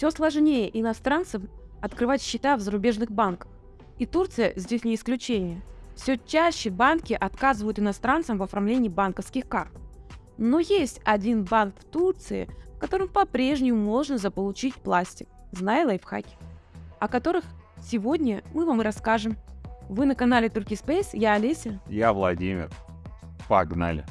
Все сложнее иностранцам открывать счета в зарубежных банках. И Турция здесь не исключение. Все чаще банки отказывают иностранцам в оформлении банковских карт. Но есть один банк в Турции, в котором по-прежнему можно заполучить пластик, зная лайфхаки, о которых сегодня мы вам и расскажем. Вы на канале Turkey Space, я Олеся. Я Владимир. Погнали.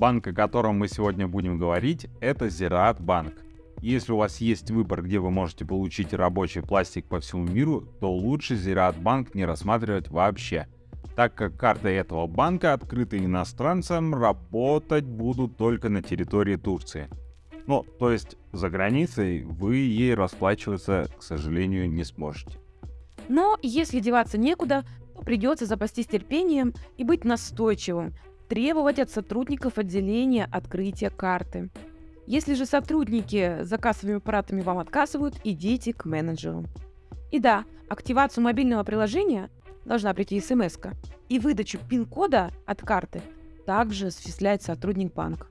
Банк, о котором мы сегодня будем говорить, это Зираат Банк. Если у вас есть выбор, где вы можете получить рабочий пластик по всему миру, то лучше Зираат Банк не рассматривать вообще, так как карты этого банка, открыты иностранцам, работать будут только на территории Турции. Ну, то есть за границей вы ей расплачиваться, к сожалению, не сможете. Но если деваться некуда, то придется запастись терпением и быть настойчивым, требовать от сотрудников отделения открытия карты. Если же сотрудники за кассовыми аппаратами вам отказывают, идите к менеджеру. И да, активацию мобильного приложения должна прийти смс -ка, и выдачу пин-кода от карты также осуществляет сотрудник банка.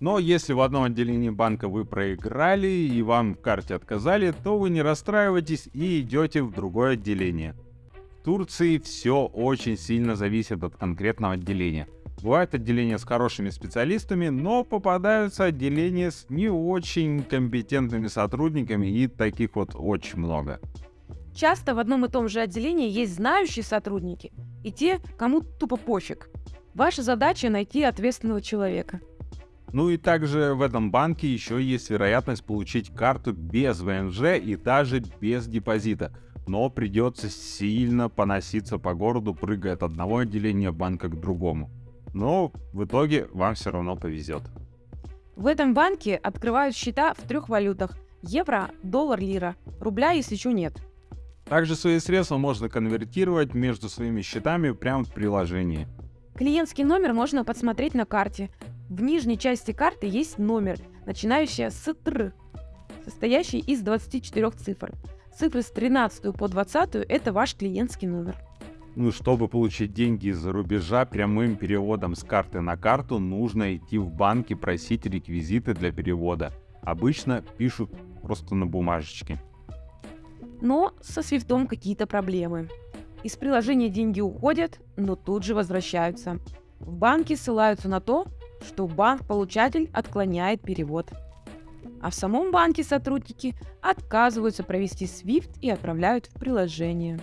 Но если в одном отделении банка вы проиграли и вам в карте отказали, то вы не расстраивайтесь и идете в другое отделение. В Турции все очень сильно зависит от конкретного отделения – Бывают отделения с хорошими специалистами, но попадаются отделения с не очень компетентными сотрудниками, и таких вот очень много. Часто в одном и том же отделении есть знающие сотрудники и те, кому тупо пофиг. Ваша задача найти ответственного человека. Ну и также в этом банке еще есть вероятность получить карту без ВНЖ и даже без депозита. Но придется сильно поноситься по городу, прыгая от одного отделения банка к другому но в итоге вам все равно повезет. В этом банке открывают счета в трех валютах – евро, доллар, лира. Рубля, если еще нет. Также свои средства можно конвертировать между своими счетами прямо в приложении. Клиентский номер можно подсмотреть на карте. В нижней части карты есть номер, начинающий с ТР, состоящий из 24 цифр. Цифры с 13 по 20 – это ваш клиентский номер. Ну, чтобы получить деньги из-за рубежа прямым переводом с карты на карту, нужно идти в банк и просить реквизиты для перевода. Обычно пишут просто на бумажечке. Но со свифтом какие-то проблемы. Из приложения деньги уходят, но тут же возвращаются. В банке ссылаются на то, что банк-получатель отклоняет перевод. А в самом банке сотрудники отказываются провести SWIFT и отправляют в приложение.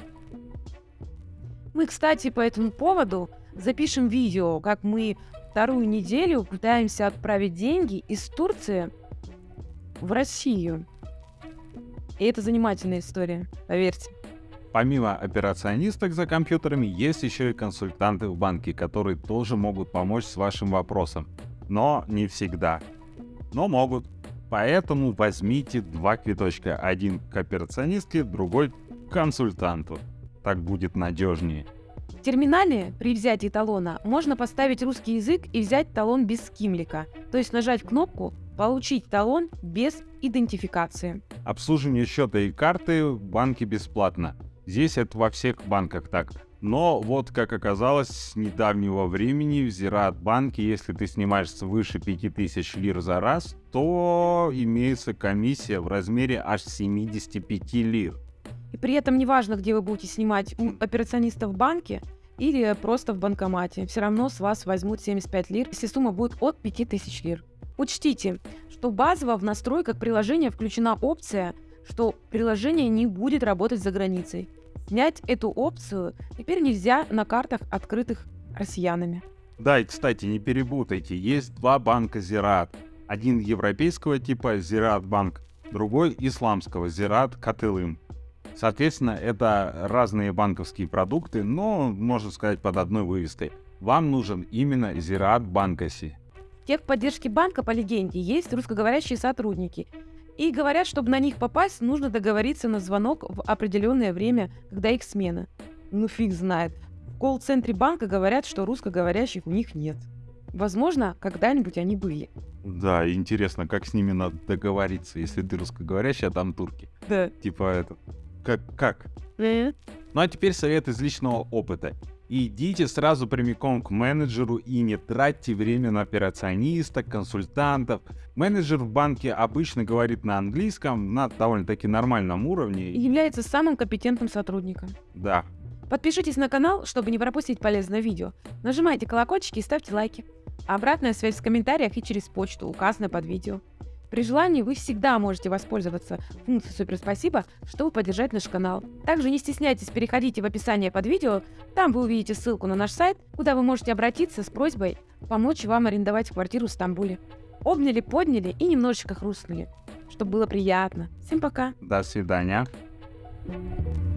Мы, кстати, по этому поводу запишем видео, как мы вторую неделю пытаемся отправить деньги из Турции в Россию. И это занимательная история, поверьте. Помимо операционисток за компьютерами, есть еще и консультанты в банке, которые тоже могут помочь с вашим вопросом. Но не всегда. Но могут. Поэтому возьмите два квиточка. Один к операционистке, другой к консультанту так будет надежнее. В терминале при взятии талона можно поставить русский язык и взять талон без скимлика, то есть нажать кнопку «Получить талон без идентификации». Обслуживание счета и карты в банке бесплатно. Здесь это во всех банках так. Но вот как оказалось, с недавнего времени в Зират банке, если ты снимаешь свыше 5000 лир за раз, то имеется комиссия в размере аж 75 лир. И при этом неважно, где вы будете снимать операциониста в банке или просто в банкомате, все равно с вас возьмут 75 лир, если сумма будет от 5000 лир. Учтите, что базово в настройках приложения включена опция, что приложение не будет работать за границей. Снять эту опцию теперь нельзя на картах, открытых россиянами. Да, и, кстати, не перепутайте, есть два банка Зират. Один европейского типа Зират банк, другой исламского Зират Катылым. Соответственно, это разные банковские продукты, но, можно сказать, под одной вывеской. Вам нужен именно Зираат Банкаси. В техподдержке банка, по легенде, есть русскоговорящие сотрудники. И говорят, чтобы на них попасть, нужно договориться на звонок в определенное время, когда их смена. Ну фиг знает. В колл-центре банка говорят, что русскоговорящих у них нет. Возможно, когда-нибудь они были. Да, интересно, как с ними надо договориться, если ты русскоговорящий, а там турки. Да. Типа это, как? как? Ну а теперь совет из личного опыта. Идите сразу прямиком к менеджеру и не тратьте время на операциониста, консультантов. Менеджер в банке обычно говорит на английском на довольно-таки нормальном уровне. И является самым компетентным сотрудником. Да. Подпишитесь на канал, чтобы не пропустить полезное видео. Нажимайте колокольчики и ставьте лайки. Обратная связь в комментариях и через почту, указанную под видео. При желании вы всегда можете воспользоваться функцией «Супер спасибо», чтобы поддержать наш канал. Также не стесняйтесь, переходите в описание под видео, там вы увидите ссылку на наш сайт, куда вы можете обратиться с просьбой помочь вам арендовать квартиру в Стамбуле. Обняли, подняли и немножечко хрустнули, чтобы было приятно. Всем пока! До свидания. thank you